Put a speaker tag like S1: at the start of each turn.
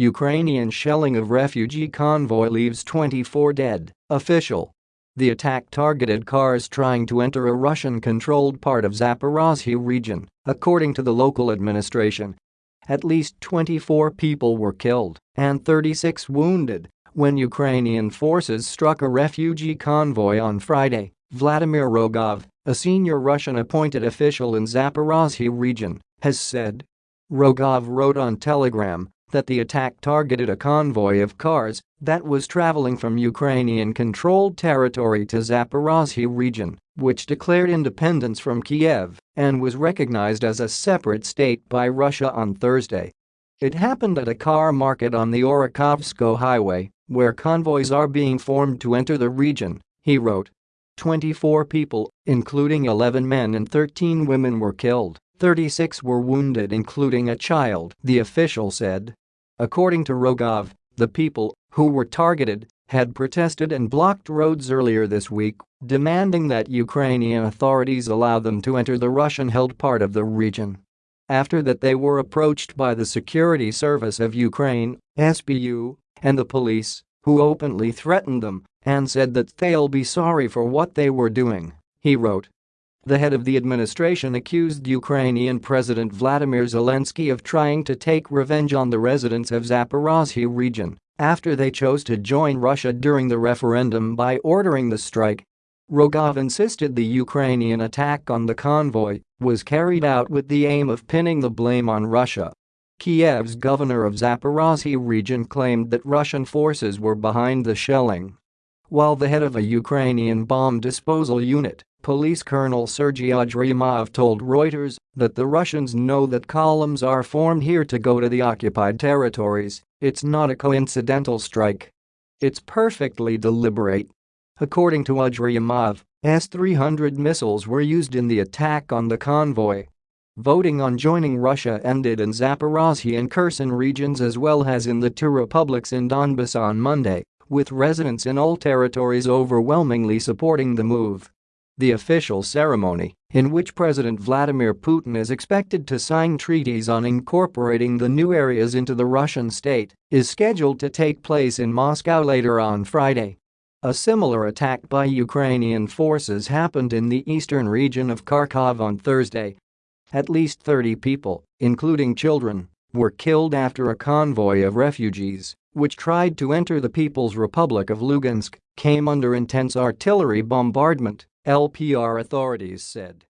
S1: Ukrainian shelling of refugee convoy leaves 24 dead, official. The attack targeted cars trying to enter a Russian-controlled part of Zaporozhye region, according to the local administration. At least 24 people were killed and 36 wounded when Ukrainian forces struck a refugee convoy on Friday, Vladimir Rogov, a senior Russian-appointed official in Zaporozhye region, has said. Rogov wrote on Telegram that the attack targeted a convoy of cars that was traveling from Ukrainian-controlled territory to Zaporozhye region, which declared independence from Kiev and was recognized as a separate state by Russia on Thursday. It happened at a car market on the Orakhovsko highway, where convoys are being formed to enter the region, he wrote. 24 people, including 11 men and 13 women were killed, 36 were wounded including a child, the official said. According to Rogov, the people, who were targeted, had protested and blocked roads earlier this week, demanding that Ukrainian authorities allow them to enter the Russian-held part of the region. After that they were approached by the Security Service of Ukraine, SBU, and the police, who openly threatened them and said that they'll be sorry for what they were doing, he wrote. The head of the administration accused Ukrainian President Vladimir Zelensky of trying to take revenge on the residents of Zaporozhye region after they chose to join Russia during the referendum by ordering the strike. Rogov insisted the Ukrainian attack on the convoy was carried out with the aim of pinning the blame on Russia. Kiev's governor of Zaporozhye region claimed that Russian forces were behind the shelling. While the head of a Ukrainian bomb disposal unit, Police Colonel Sergei Odryamov told Reuters that the Russians know that columns are formed here to go to the occupied territories, it's not a coincidental strike. It's perfectly deliberate. According to Odryamov, S-300 missiles were used in the attack on the convoy. Voting on joining Russia ended in Zaporozhye and Kherson regions as well as in the two republics in Donbass on Monday with residents in all territories overwhelmingly supporting the move. The official ceremony, in which President Vladimir Putin is expected to sign treaties on incorporating the new areas into the Russian state, is scheduled to take place in Moscow later on Friday. A similar attack by Ukrainian forces happened in the eastern region of Kharkov on Thursday. At least 30 people, including children, were killed after a convoy of refugees which tried to enter the People's Republic of Lugansk, came under intense artillery bombardment, LPR authorities said.